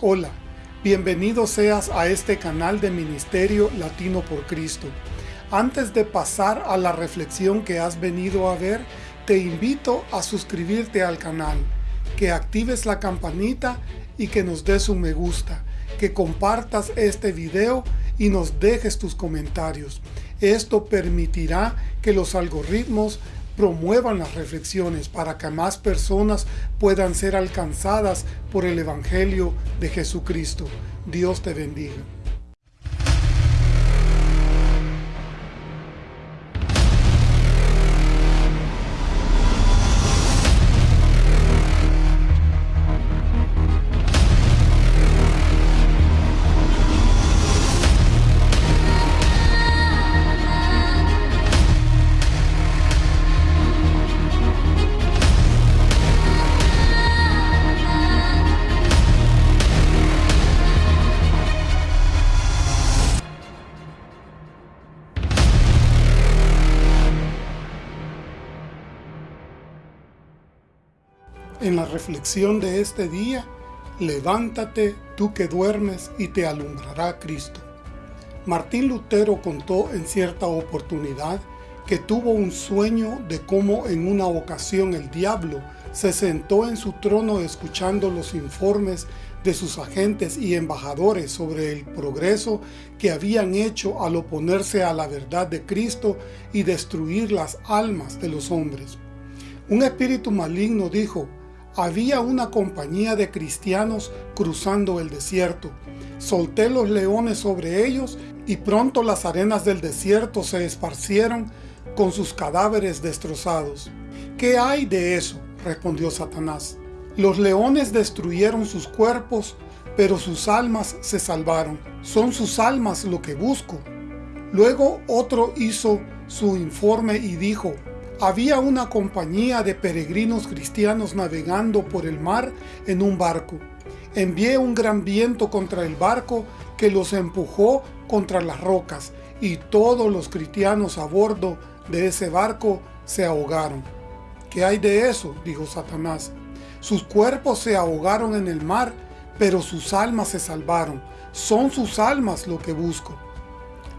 Hola, bienvenido seas a este canal de Ministerio Latino por Cristo. Antes de pasar a la reflexión que has venido a ver, te invito a suscribirte al canal, que actives la campanita y que nos des un me gusta, que compartas este video y nos dejes tus comentarios. Esto permitirá que los algoritmos promuevan las reflexiones para que más personas puedan ser alcanzadas por el Evangelio de Jesucristo. Dios te bendiga. En la reflexión de este día, levántate tú que duermes y te alumbrará Cristo. Martín Lutero contó en cierta oportunidad que tuvo un sueño de cómo en una ocasión el diablo se sentó en su trono escuchando los informes de sus agentes y embajadores sobre el progreso que habían hecho al oponerse a la verdad de Cristo y destruir las almas de los hombres. Un espíritu maligno dijo, había una compañía de cristianos cruzando el desierto. Solté los leones sobre ellos y pronto las arenas del desierto se esparcieron con sus cadáveres destrozados. ¿Qué hay de eso? respondió Satanás. Los leones destruyeron sus cuerpos, pero sus almas se salvaron. Son sus almas lo que busco. Luego otro hizo su informe y dijo, había una compañía de peregrinos cristianos navegando por el mar en un barco. Envié un gran viento contra el barco que los empujó contra las rocas y todos los cristianos a bordo de ese barco se ahogaron. ¿Qué hay de eso? dijo Satanás. Sus cuerpos se ahogaron en el mar, pero sus almas se salvaron. Son sus almas lo que busco.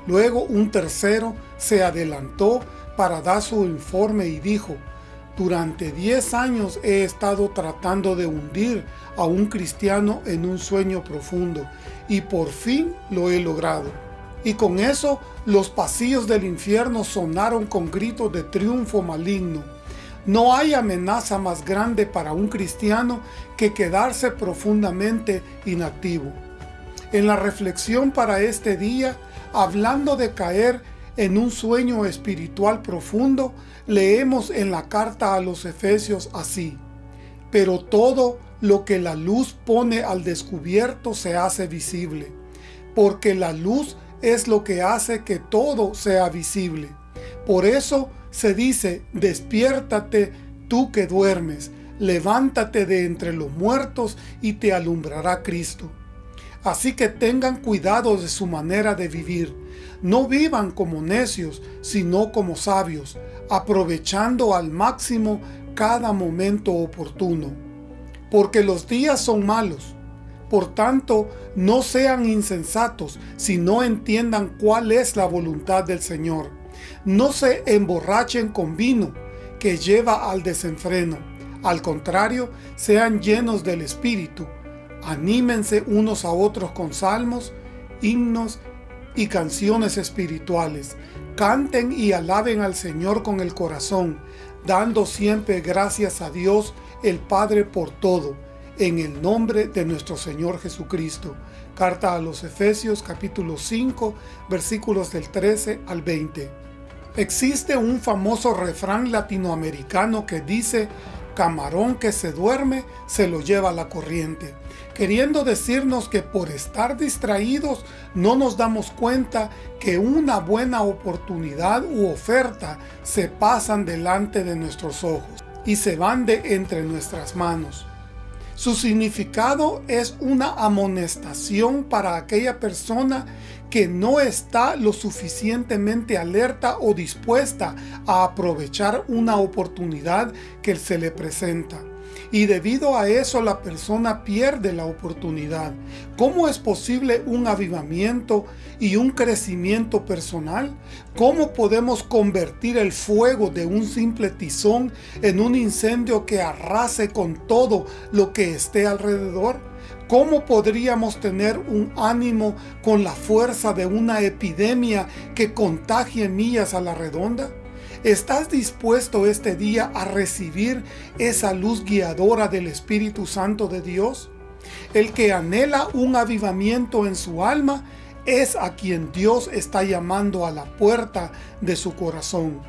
Luego un tercero se adelantó para dar su informe y dijo, durante 10 años he estado tratando de hundir a un cristiano en un sueño profundo y por fin lo he logrado. Y con eso los pasillos del infierno sonaron con gritos de triunfo maligno. No hay amenaza más grande para un cristiano que quedarse profundamente inactivo. En la reflexión para este día, hablando de caer en un sueño espiritual profundo, leemos en la carta a los Efesios así, pero todo lo que la luz pone al descubierto se hace visible, porque la luz es lo que hace que todo sea visible. Por eso se dice, despiértate tú que duermes, levántate de entre los muertos y te alumbrará Cristo. Así que tengan cuidado de su manera de vivir. No vivan como necios, sino como sabios, aprovechando al máximo cada momento oportuno. Porque los días son malos. Por tanto, no sean insensatos, si no entiendan cuál es la voluntad del Señor. No se emborrachen con vino, que lleva al desenfreno. Al contrario, sean llenos del Espíritu, Anímense unos a otros con salmos, himnos y canciones espirituales. Canten y alaben al Señor con el corazón, dando siempre gracias a Dios el Padre por todo, en el nombre de nuestro Señor Jesucristo. Carta a los Efesios capítulo 5 versículos del 13 al 20. Existe un famoso refrán latinoamericano que dice camarón que se duerme se lo lleva la corriente, queriendo decirnos que por estar distraídos no nos damos cuenta que una buena oportunidad u oferta se pasan delante de nuestros ojos y se van de entre nuestras manos. Su significado es una amonestación para aquella persona que no está lo suficientemente alerta o dispuesta a aprovechar una oportunidad que se le presenta. Y debido a eso la persona pierde la oportunidad. ¿Cómo es posible un avivamiento y un crecimiento personal? ¿Cómo podemos convertir el fuego de un simple tizón en un incendio que arrase con todo lo que esté alrededor? ¿Cómo podríamos tener un ánimo con la fuerza de una epidemia que contagie millas a la redonda? ¿Estás dispuesto este día a recibir esa luz guiadora del Espíritu Santo de Dios? El que anhela un avivamiento en su alma es a quien Dios está llamando a la puerta de su corazón.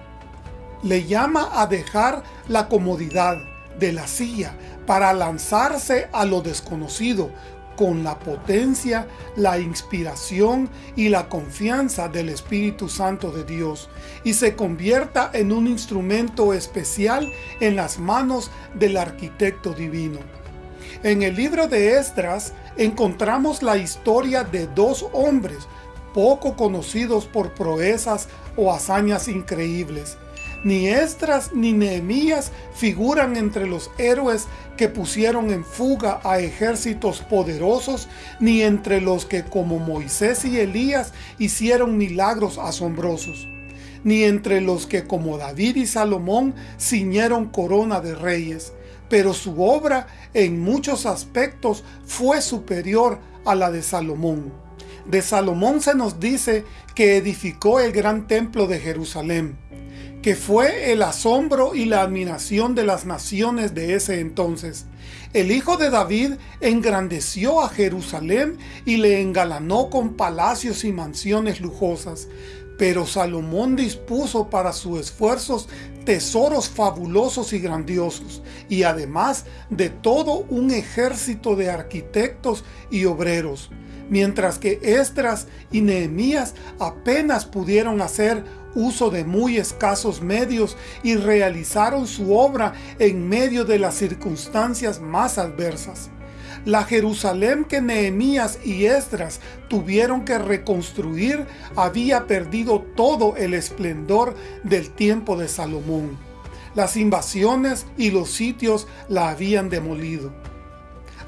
Le llama a dejar la comodidad de la silla para lanzarse a lo desconocido con la potencia, la inspiración y la confianza del Espíritu Santo de Dios y se convierta en un instrumento especial en las manos del arquitecto divino. En el libro de Esdras encontramos la historia de dos hombres poco conocidos por proezas o hazañas increíbles, ni Esdras ni Nehemías figuran entre los héroes que pusieron en fuga a ejércitos poderosos, ni entre los que como Moisés y Elías hicieron milagros asombrosos, ni entre los que como David y Salomón ciñeron corona de reyes, pero su obra en muchos aspectos fue superior a la de Salomón. De Salomón se nos dice que edificó el gran templo de Jerusalén, que fue el asombro y la admiración de las naciones de ese entonces. El hijo de David engrandeció a Jerusalén y le engalanó con palacios y mansiones lujosas, pero Salomón dispuso para sus esfuerzos tesoros fabulosos y grandiosos, y además de todo un ejército de arquitectos y obreros, mientras que Esdras y Nehemías apenas pudieron hacer uso de muy escasos medios y realizaron su obra en medio de las circunstancias más adversas. La Jerusalén que Nehemías y Esdras tuvieron que reconstruir había perdido todo el esplendor del tiempo de Salomón. Las invasiones y los sitios la habían demolido.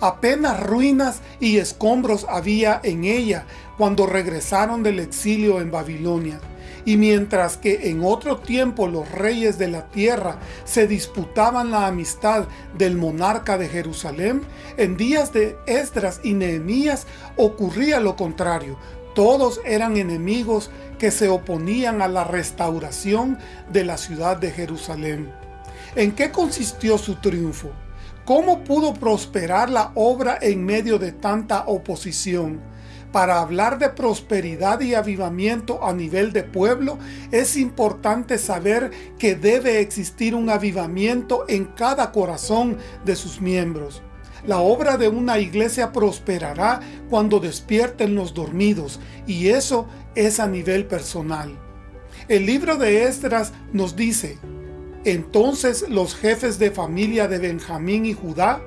Apenas ruinas y escombros había en ella cuando regresaron del exilio en Babilonia y mientras que en otro tiempo los reyes de la tierra se disputaban la amistad del monarca de Jerusalén, en días de Esdras y Nehemías ocurría lo contrario. Todos eran enemigos que se oponían a la restauración de la ciudad de Jerusalén. ¿En qué consistió su triunfo? ¿Cómo pudo prosperar la obra en medio de tanta oposición? Para hablar de prosperidad y avivamiento a nivel de pueblo, es importante saber que debe existir un avivamiento en cada corazón de sus miembros. La obra de una iglesia prosperará cuando despierten los dormidos, y eso es a nivel personal. El libro de Esdras nos dice, Entonces los jefes de familia de Benjamín y Judá,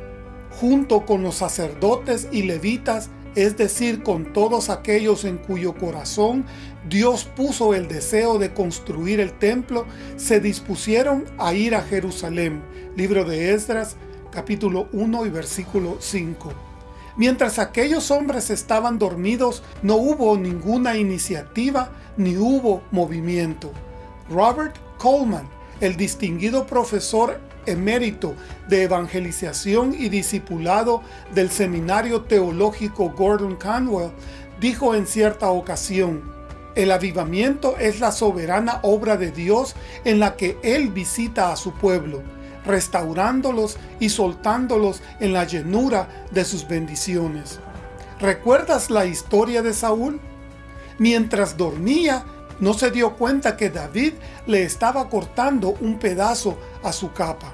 junto con los sacerdotes y levitas, es decir, con todos aquellos en cuyo corazón Dios puso el deseo de construir el templo, se dispusieron a ir a Jerusalén. Libro de Esdras, capítulo 1 y versículo 5. Mientras aquellos hombres estaban dormidos, no hubo ninguna iniciativa ni hubo movimiento. Robert Coleman, el distinguido profesor emérito de evangelización y discipulado del Seminario Teológico Gordon Conwell, dijo en cierta ocasión, el avivamiento es la soberana obra de Dios en la que Él visita a su pueblo, restaurándolos y soltándolos en la llenura de sus bendiciones. ¿Recuerdas la historia de Saúl? Mientras dormía, no se dio cuenta que David le estaba cortando un pedazo a su capa.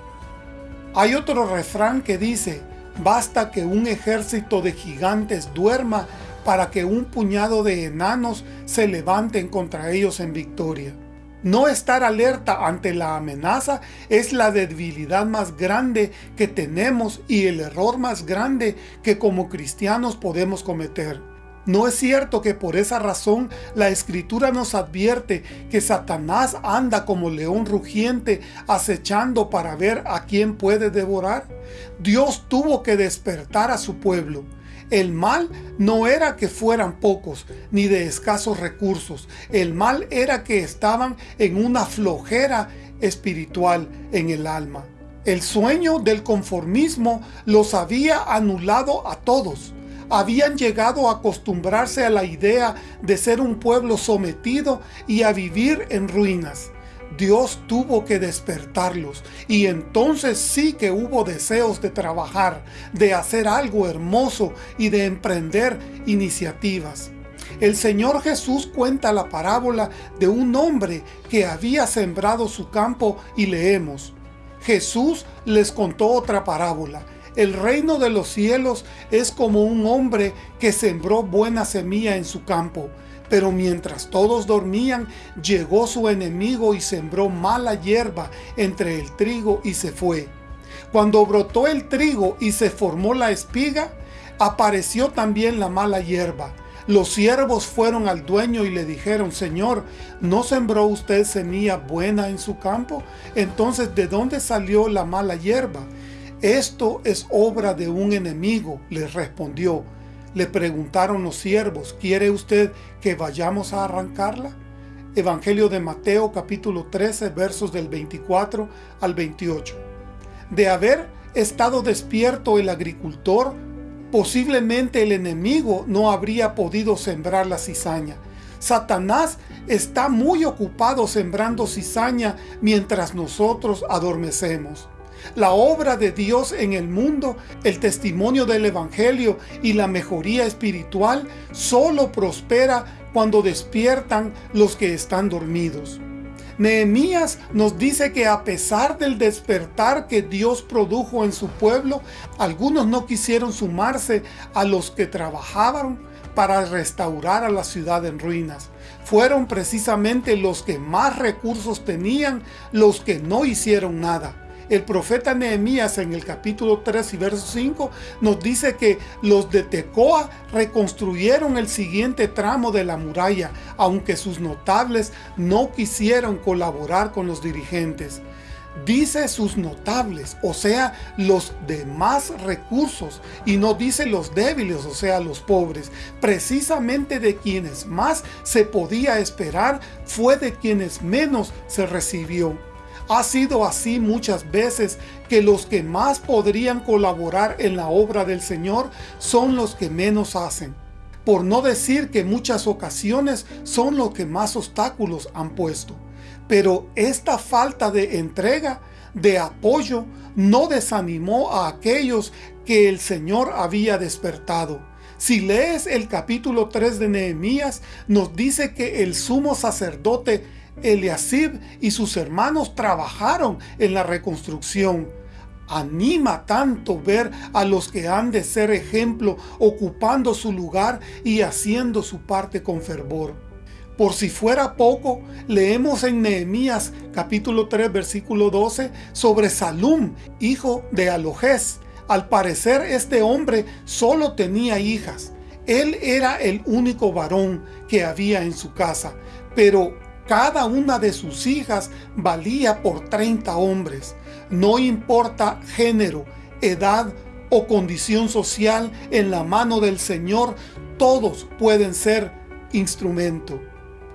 Hay otro refrán que dice, basta que un ejército de gigantes duerma para que un puñado de enanos se levanten contra ellos en victoria. No estar alerta ante la amenaza es la debilidad más grande que tenemos y el error más grande que como cristianos podemos cometer. ¿No es cierto que por esa razón la Escritura nos advierte que Satanás anda como león rugiente acechando para ver a quién puede devorar? Dios tuvo que despertar a su pueblo. El mal no era que fueran pocos, ni de escasos recursos. El mal era que estaban en una flojera espiritual en el alma. El sueño del conformismo los había anulado a todos habían llegado a acostumbrarse a la idea de ser un pueblo sometido y a vivir en ruinas. Dios tuvo que despertarlos y entonces sí que hubo deseos de trabajar, de hacer algo hermoso y de emprender iniciativas. El Señor Jesús cuenta la parábola de un hombre que había sembrado su campo y leemos. Jesús les contó otra parábola el reino de los cielos es como un hombre que sembró buena semilla en su campo, pero mientras todos dormían, llegó su enemigo y sembró mala hierba entre el trigo y se fue. Cuando brotó el trigo y se formó la espiga, apareció también la mala hierba. Los siervos fueron al dueño y le dijeron, Señor, ¿no sembró usted semilla buena en su campo? Entonces, ¿de dónde salió la mala hierba? Esto es obra de un enemigo, les respondió. Le preguntaron los siervos, ¿quiere usted que vayamos a arrancarla? Evangelio de Mateo capítulo 13 versos del 24 al 28. De haber estado despierto el agricultor, posiblemente el enemigo no habría podido sembrar la cizaña. Satanás está muy ocupado sembrando cizaña mientras nosotros adormecemos. La obra de Dios en el mundo, el testimonio del Evangelio y la mejoría espiritual solo prospera cuando despiertan los que están dormidos. Nehemías nos dice que a pesar del despertar que Dios produjo en su pueblo, algunos no quisieron sumarse a los que trabajaban para restaurar a la ciudad en ruinas. Fueron precisamente los que más recursos tenían los que no hicieron nada. El profeta Nehemías en el capítulo 3 y verso 5 nos dice que los de Tecoa reconstruyeron el siguiente tramo de la muralla, aunque sus notables no quisieron colaborar con los dirigentes dice sus notables, o sea, los de más recursos, y no dice los débiles, o sea, los pobres. Precisamente de quienes más se podía esperar, fue de quienes menos se recibió. Ha sido así muchas veces que los que más podrían colaborar en la obra del Señor son los que menos hacen. Por no decir que muchas ocasiones son los que más obstáculos han puesto. Pero esta falta de entrega, de apoyo, no desanimó a aquellos que el Señor había despertado. Si lees el capítulo 3 de Nehemías, nos dice que el sumo sacerdote Eliasib y sus hermanos trabajaron en la reconstrucción. Anima tanto ver a los que han de ser ejemplo ocupando su lugar y haciendo su parte con fervor. Por si fuera poco, leemos en Nehemías capítulo 3 versículo 12 sobre Salum, hijo de Alojés. Al parecer este hombre solo tenía hijas. Él era el único varón que había en su casa, pero cada una de sus hijas valía por 30 hombres. No importa género, edad o condición social en la mano del Señor, todos pueden ser instrumento.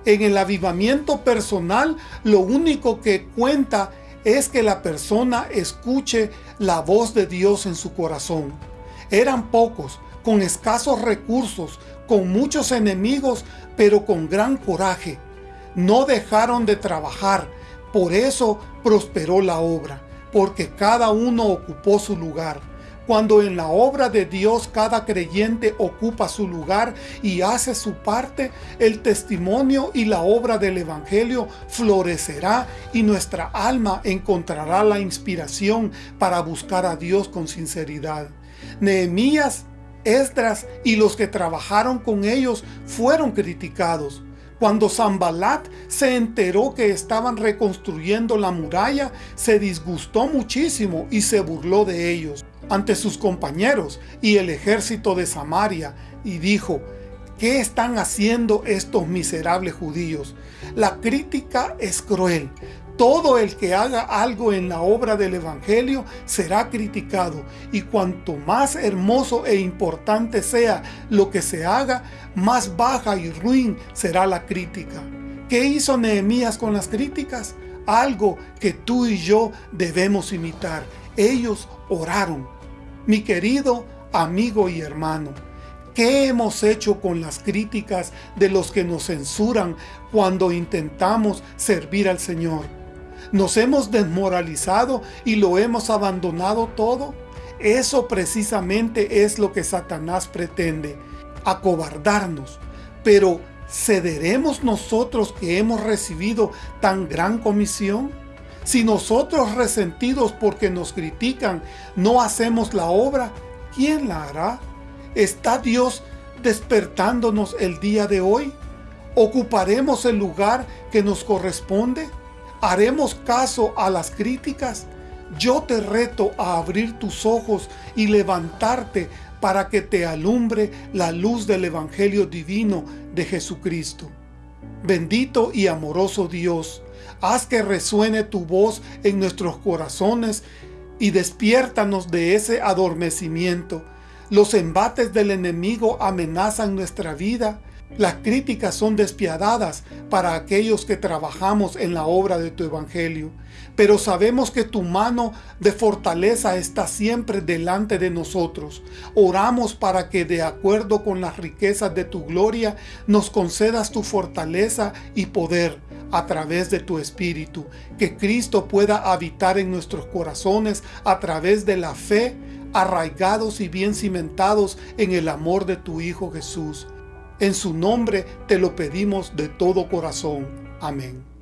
En el avivamiento personal, lo único que cuenta es que la persona escuche la voz de Dios en su corazón. Eran pocos, con escasos recursos, con muchos enemigos, pero con gran coraje no dejaron de trabajar, por eso prosperó la obra, porque cada uno ocupó su lugar. Cuando en la obra de Dios cada creyente ocupa su lugar y hace su parte, el testimonio y la obra del Evangelio florecerá y nuestra alma encontrará la inspiración para buscar a Dios con sinceridad. Nehemías, Esdras y los que trabajaron con ellos fueron criticados, cuando Zambalat se enteró que estaban reconstruyendo la muralla, se disgustó muchísimo y se burló de ellos ante sus compañeros y el ejército de Samaria, y dijo, ¿Qué están haciendo estos miserables judíos? La crítica es cruel. Todo el que haga algo en la obra del Evangelio será criticado, y cuanto más hermoso e importante sea lo que se haga, más baja y ruin será la crítica. ¿Qué hizo Nehemías con las críticas? Algo que tú y yo debemos imitar. Ellos oraron. Mi querido amigo y hermano, ¿Qué hemos hecho con las críticas de los que nos censuran cuando intentamos servir al Señor? ¿Nos hemos desmoralizado y lo hemos abandonado todo? Eso precisamente es lo que Satanás pretende, acobardarnos. Pero, ¿cederemos nosotros que hemos recibido tan gran comisión? Si nosotros resentidos porque nos critican no hacemos la obra, ¿quién la hará? ¿Está Dios despertándonos el día de hoy? ¿Ocuparemos el lugar que nos corresponde? ¿Haremos caso a las críticas? Yo te reto a abrir tus ojos y levantarte para que te alumbre la luz del Evangelio divino de Jesucristo. Bendito y amoroso Dios, haz que resuene tu voz en nuestros corazones y despiértanos de ese adormecimiento los embates del enemigo amenazan nuestra vida. Las críticas son despiadadas para aquellos que trabajamos en la obra de tu Evangelio. Pero sabemos que tu mano de fortaleza está siempre delante de nosotros. Oramos para que de acuerdo con las riquezas de tu gloria nos concedas tu fortaleza y poder a través de tu Espíritu. Que Cristo pueda habitar en nuestros corazones a través de la fe arraigados y bien cimentados en el amor de tu Hijo Jesús. En su nombre te lo pedimos de todo corazón. Amén.